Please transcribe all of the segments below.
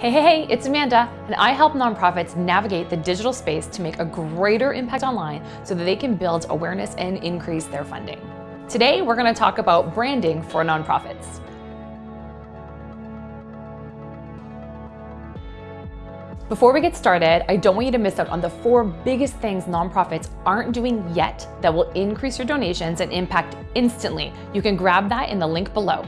Hey, hey, hey, it's Amanda, and I help nonprofits navigate the digital space to make a greater impact online so that they can build awareness and increase their funding. Today, we're gonna talk about branding for nonprofits. Before we get started, I don't want you to miss out on the four biggest things nonprofits aren't doing yet that will increase your donations and impact instantly. You can grab that in the link below.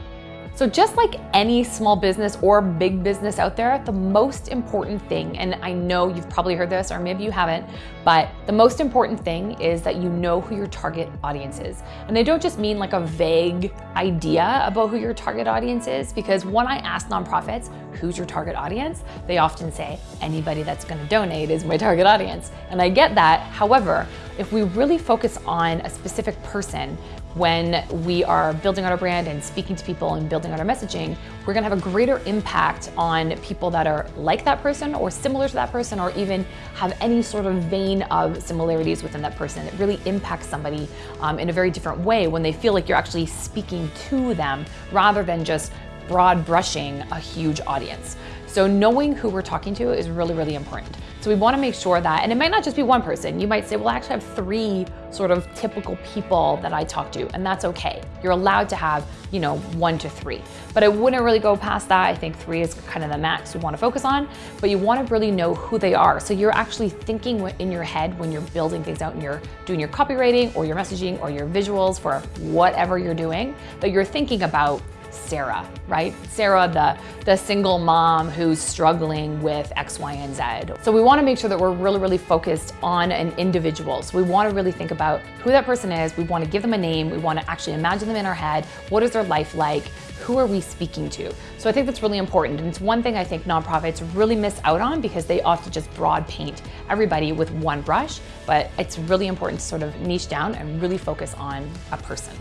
So just like any small business or big business out there, the most important thing, and I know you've probably heard this or maybe you haven't, but the most important thing is that you know who your target audience is. And I don't just mean like a vague idea about who your target audience is, because when I ask nonprofits, who's your target audience? They often say, anybody that's gonna donate is my target audience. And I get that. However, if we really focus on a specific person, when we are building out our brand and speaking to people and building out our messaging, we're gonna have a greater impact on people that are like that person or similar to that person or even have any sort of vein of similarities within that person. It really impacts somebody um, in a very different way when they feel like you're actually speaking to them rather than just broad brushing a huge audience. So knowing who we're talking to is really, really important. So we wanna make sure that, and it might not just be one person. You might say, well, I actually have three sort of typical people that I talk to, and that's okay. You're allowed to have, you know, one to three. But I wouldn't really go past that. I think three is kind of the max we wanna focus on, but you wanna really know who they are. So you're actually thinking in your head when you're building things out and you're doing your copywriting or your messaging or your visuals for whatever you're doing, that you're thinking about Sarah, right? Sarah, the, the single mom who's struggling with X, Y, and Z. So we wanna make sure that we're really, really focused on an individual. So we wanna really think about who that person is. We wanna give them a name. We wanna actually imagine them in our head. What is their life like? Who are we speaking to? So I think that's really important. And it's one thing I think nonprofits really miss out on because they often just broad paint everybody with one brush, but it's really important to sort of niche down and really focus on a person.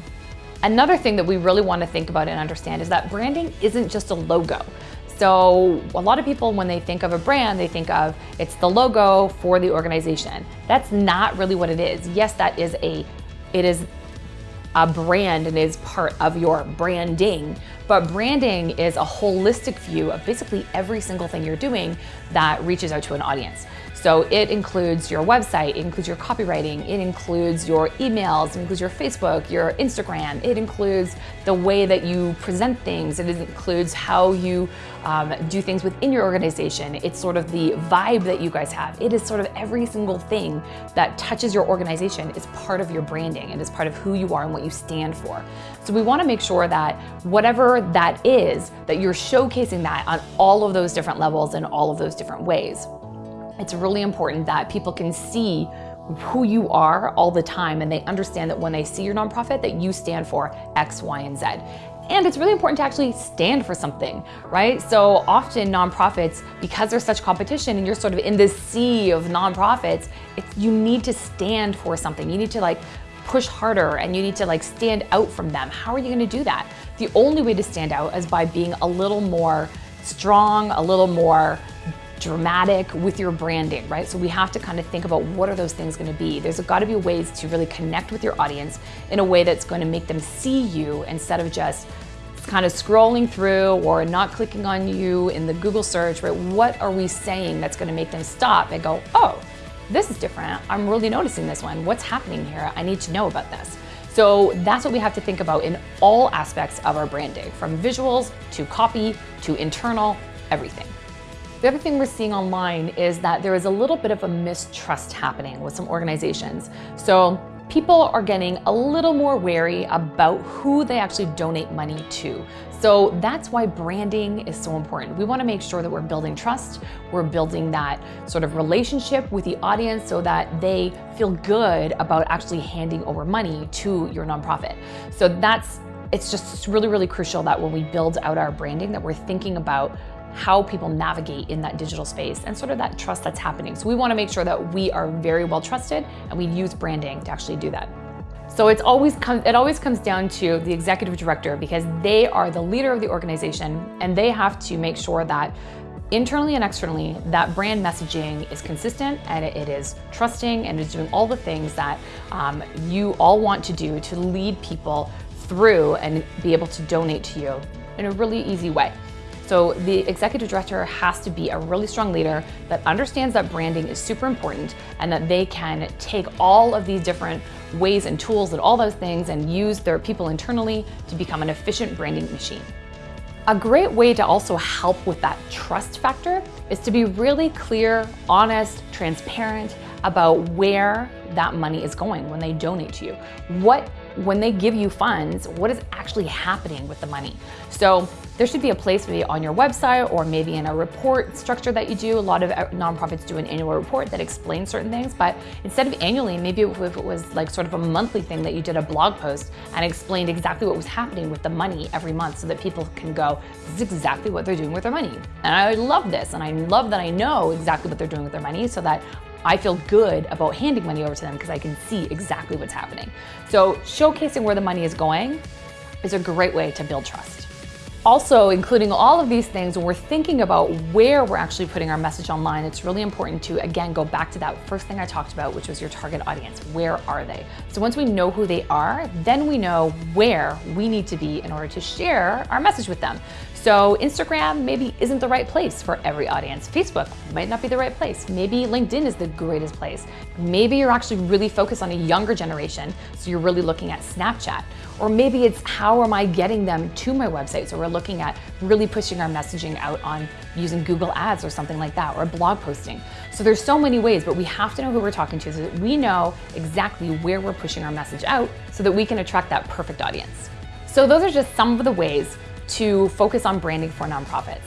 Another thing that we really want to think about and understand is that branding isn't just a logo. So a lot of people, when they think of a brand, they think of it's the logo for the organization. That's not really what it is. Yes, that is a, it is a brand and is part of your branding. But branding is a holistic view of basically every single thing you're doing that reaches out to an audience. So it includes your website, it includes your copywriting, it includes your emails, it includes your Facebook, your Instagram, it includes the way that you present things, it includes how you um, do things within your organization. It's sort of the vibe that you guys have. It is sort of every single thing that touches your organization is part of your branding and is part of who you are and what you stand for. So we wanna make sure that whatever that is, that you're showcasing that on all of those different levels and all of those different ways it's really important that people can see who you are all the time and they understand that when they see your nonprofit that you stand for X, Y, and Z. And it's really important to actually stand for something, right? So often nonprofits, because there's such competition and you're sort of in this sea of nonprofits, you need to stand for something. You need to like push harder and you need to like stand out from them. How are you gonna do that? The only way to stand out is by being a little more strong, a little more dramatic with your branding, right? So we have to kind of think about what are those things gonna be. There's gotta be ways to really connect with your audience in a way that's gonna make them see you instead of just kind of scrolling through or not clicking on you in the Google search, right? What are we saying that's gonna make them stop and go, oh, this is different. I'm really noticing this one. What's happening here? I need to know about this. So that's what we have to think about in all aspects of our branding, from visuals to copy to internal, everything. The other thing we're seeing online is that there is a little bit of a mistrust happening with some organizations. So people are getting a little more wary about who they actually donate money to. So that's why branding is so important. We wanna make sure that we're building trust, we're building that sort of relationship with the audience so that they feel good about actually handing over money to your nonprofit. So that's, it's just really, really crucial that when we build out our branding that we're thinking about how people navigate in that digital space and sort of that trust that's happening. So we wanna make sure that we are very well trusted and we use branding to actually do that. So it's always it always comes down to the executive director because they are the leader of the organization and they have to make sure that internally and externally, that brand messaging is consistent and it is trusting and is doing all the things that um, you all want to do to lead people through and be able to donate to you in a really easy way. So the executive director has to be a really strong leader that understands that branding is super important and that they can take all of these different ways and tools and all those things and use their people internally to become an efficient branding machine. A great way to also help with that trust factor is to be really clear, honest, transparent about where that money is going when they donate to you. What when they give you funds, what is actually happening with the money? So there should be a place maybe on your website or maybe in a report structure that you do. A lot of uh, nonprofits do an annual report that explains certain things, but instead of annually, maybe if it was like sort of a monthly thing that you did a blog post and explained exactly what was happening with the money every month so that people can go, this is exactly what they're doing with their money. And I love this. And I love that I know exactly what they're doing with their money so that I feel good about handing money over to them because I can see exactly what's happening. So showcasing where the money is going is a great way to build trust. Also, including all of these things, when we're thinking about where we're actually putting our message online, it's really important to, again, go back to that first thing I talked about, which was your target audience. Where are they? So once we know who they are, then we know where we need to be in order to share our message with them. So Instagram maybe isn't the right place for every audience. Facebook might not be the right place. Maybe LinkedIn is the greatest place. Maybe you're actually really focused on a younger generation, so you're really looking at Snapchat. Or maybe it's how am I getting them to my website? So we're looking at really pushing our messaging out on using Google Ads or something like that, or blog posting. So there's so many ways, but we have to know who we're talking to so that we know exactly where we're pushing our message out so that we can attract that perfect audience. So those are just some of the ways to focus on branding for nonprofits.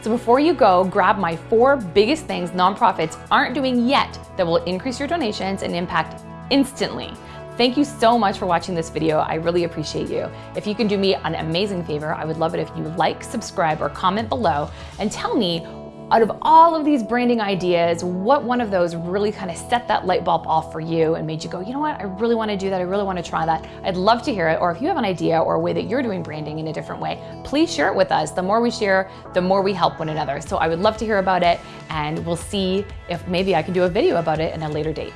So before you go, grab my four biggest things nonprofits aren't doing yet that will increase your donations and impact instantly. Thank you so much for watching this video. I really appreciate you. If you can do me an amazing favor, I would love it if you like, subscribe, or comment below and tell me out of all of these branding ideas, what one of those really kind of set that light bulb off for you and made you go, you know what, I really want to do that. I really want to try that. I'd love to hear it. Or if you have an idea or a way that you're doing branding in a different way, please share it with us. The more we share, the more we help one another. So I would love to hear about it and we'll see if maybe I can do a video about it in a later date.